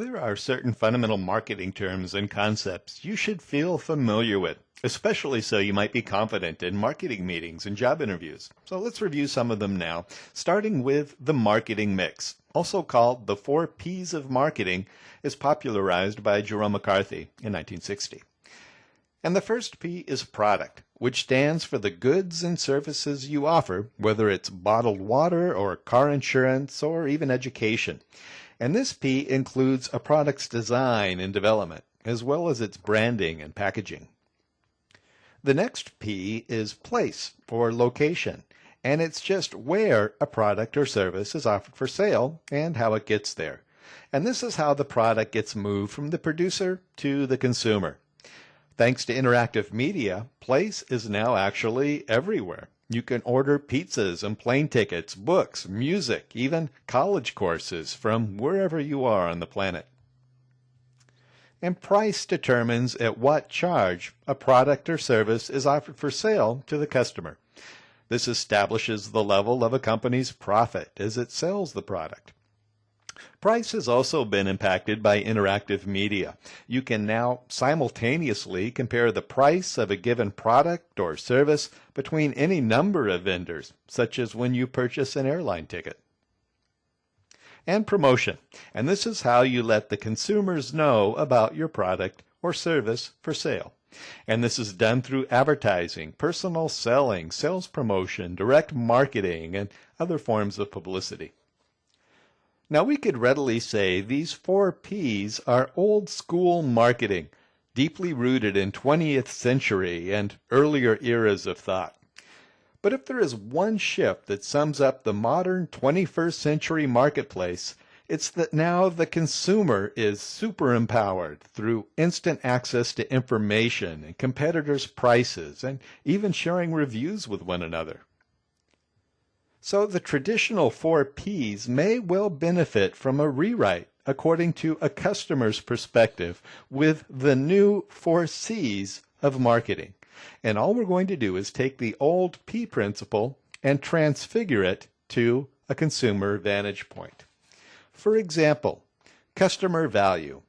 There are certain fundamental marketing terms and concepts you should feel familiar with, especially so you might be confident in marketing meetings and job interviews. So let's review some of them now, starting with the marketing mix, also called the four P's of marketing, is popularized by Jerome McCarthy in 1960. And the first P is product, which stands for the goods and services you offer, whether it's bottled water or car insurance or even education. And this P includes a product's design and development, as well as its branding and packaging. The next P is place or location, and it's just where a product or service is offered for sale and how it gets there. And this is how the product gets moved from the producer to the consumer. Thanks to interactive media, place is now actually everywhere. You can order pizzas and plane tickets, books, music, even college courses from wherever you are on the planet. And price determines at what charge a product or service is offered for sale to the customer. This establishes the level of a company's profit as it sells the product. Price has also been impacted by interactive media. You can now simultaneously compare the price of a given product or service between any number of vendors, such as when you purchase an airline ticket. And promotion. And this is how you let the consumers know about your product or service for sale. And this is done through advertising, personal selling, sales promotion, direct marketing, and other forms of publicity. Now we could readily say these four P's are old school marketing, deeply rooted in 20th century and earlier eras of thought. But if there is one shift that sums up the modern 21st century marketplace, it's that now the consumer is super empowered through instant access to information and competitors' prices and even sharing reviews with one another. So the traditional four Ps may well benefit from a rewrite according to a customer's perspective with the new four Cs of marketing. And all we're going to do is take the old P principle and transfigure it to a consumer vantage point. For example, customer value.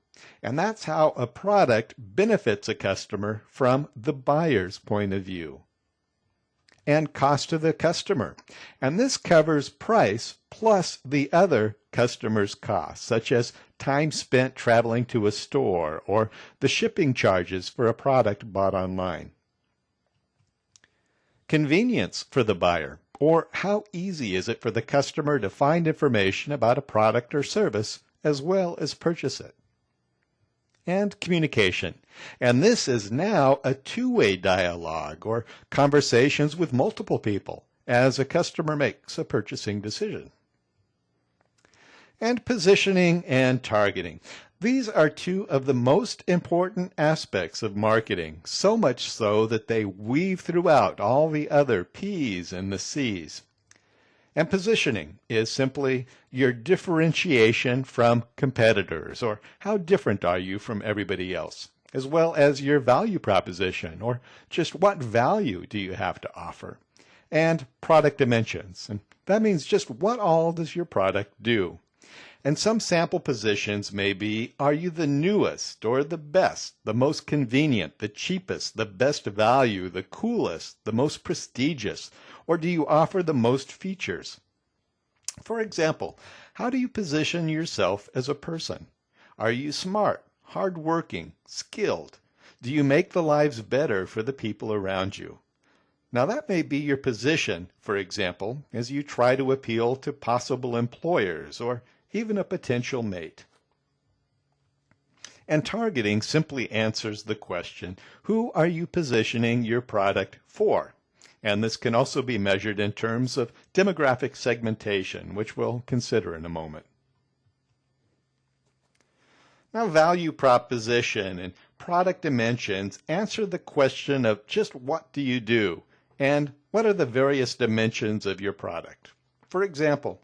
And that's how a product benefits a customer from the buyer's point of view and cost to the customer. And this covers price plus the other customer's costs, such as time spent traveling to a store or the shipping charges for a product bought online. Convenience for the buyer, or how easy is it for the customer to find information about a product or service as well as purchase it and communication. And this is now a two-way dialogue or conversations with multiple people as a customer makes a purchasing decision. And positioning and targeting. These are two of the most important aspects of marketing, so much so that they weave throughout all the other P's and the C's. And positioning is simply your differentiation from competitors, or how different are you from everybody else, as well as your value proposition, or just what value do you have to offer, and product dimensions. And that means just what all does your product do. And some sample positions may be, are you the newest or the best, the most convenient, the cheapest, the best value, the coolest, the most prestigious, or do you offer the most features? For example, how do you position yourself as a person? Are you smart, hardworking, skilled? Do you make the lives better for the people around you? Now that may be your position, for example, as you try to appeal to possible employers or even a potential mate. And targeting simply answers the question, who are you positioning your product for? And this can also be measured in terms of demographic segmentation, which we'll consider in a moment. Now, value proposition and product dimensions answer the question of just what do you do and what are the various dimensions of your product. For example,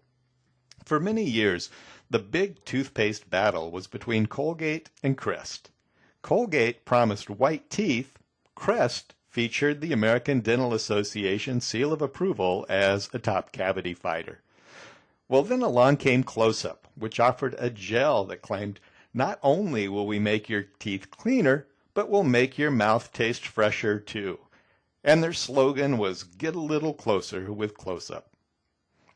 for many years, the big toothpaste battle was between Colgate and Crest. Colgate promised white teeth, Crest featured the American Dental Association seal of approval as a top cavity fighter. Well, then along came Close Up, which offered a gel that claimed Not only will we make your teeth cleaner, but we'll make your mouth taste fresher too. And their slogan was Get a Little Closer with Close Up.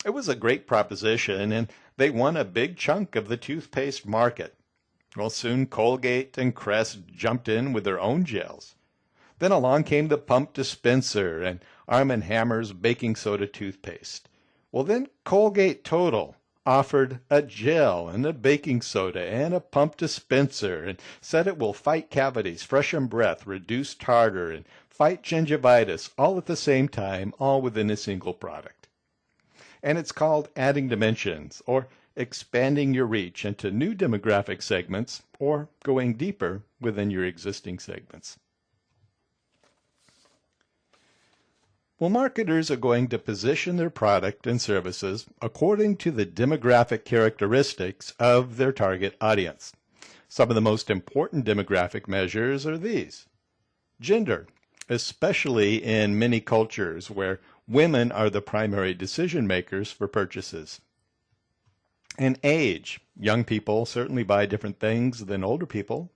It was a great proposition, and they won a big chunk of the toothpaste market. Well, soon Colgate and Crest jumped in with their own gels. Then along came the pump dispenser and Arm & Hammer's baking soda toothpaste. Well, then Colgate Total offered a gel and a baking soda and a pump dispenser and said it will fight cavities, freshen breath, reduce tartar, and fight gingivitis all at the same time, all within a single product. And it's called adding dimensions or expanding your reach into new demographic segments, or going deeper within your existing segments. Well, marketers are going to position their product and services according to the demographic characteristics of their target audience. Some of the most important demographic measures are these. Gender, especially in many cultures where women are the primary decision makers for purchases and age. Young people certainly buy different things than older people.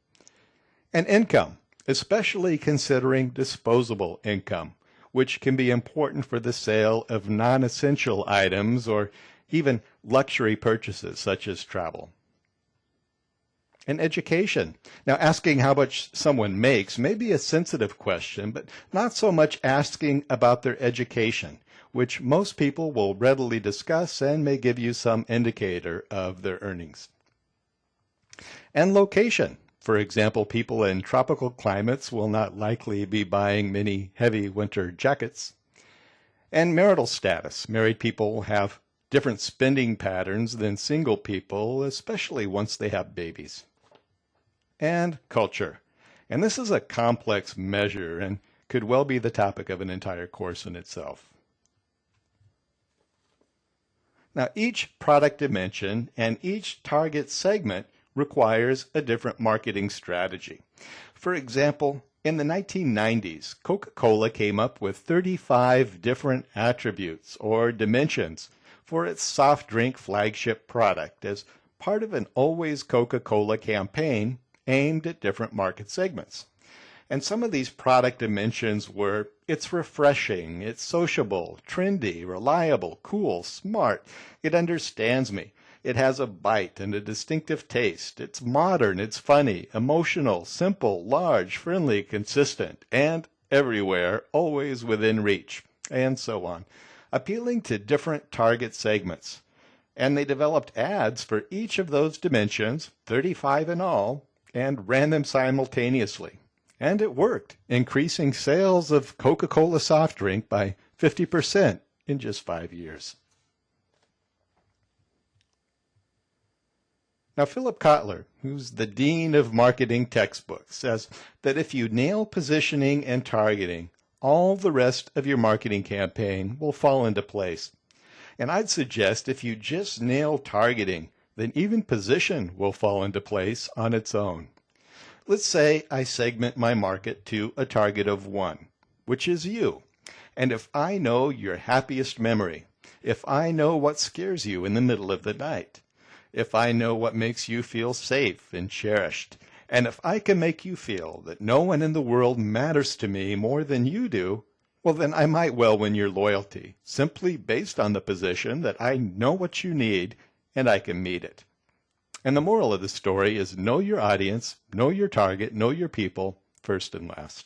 And income, especially considering disposable income, which can be important for the sale of non-essential items or even luxury purchases such as travel. And education. Now, asking how much someone makes may be a sensitive question, but not so much asking about their education which most people will readily discuss and may give you some indicator of their earnings. And location. For example, people in tropical climates will not likely be buying many heavy winter jackets. And marital status. Married people have different spending patterns than single people, especially once they have babies. And culture. And this is a complex measure and could well be the topic of an entire course in itself. Now, each product dimension and each target segment requires a different marketing strategy. For example, in the 1990s, Coca-Cola came up with 35 different attributes or dimensions for its soft drink flagship product as part of an Always Coca-Cola campaign aimed at different market segments. And some of these product dimensions were it's refreshing, it's sociable, trendy, reliable, cool, smart, it understands me, it has a bite and a distinctive taste, it's modern, it's funny, emotional, simple, large, friendly, consistent, and everywhere, always within reach, and so on, appealing to different target segments. And they developed ads for each of those dimensions, 35 in all, and ran them simultaneously. And it worked, increasing sales of Coca-Cola soft drink by 50% in just five years. Now, Philip Kotler, who's the dean of marketing textbooks, says that if you nail positioning and targeting, all the rest of your marketing campaign will fall into place. And I'd suggest if you just nail targeting, then even position will fall into place on its own. Let's say I segment my market to a target of one, which is you. And if I know your happiest memory, if I know what scares you in the middle of the night, if I know what makes you feel safe and cherished, and if I can make you feel that no one in the world matters to me more than you do, well, then I might well win your loyalty, simply based on the position that I know what you need and I can meet it. And the moral of the story is know your audience, know your target, know your people first and last.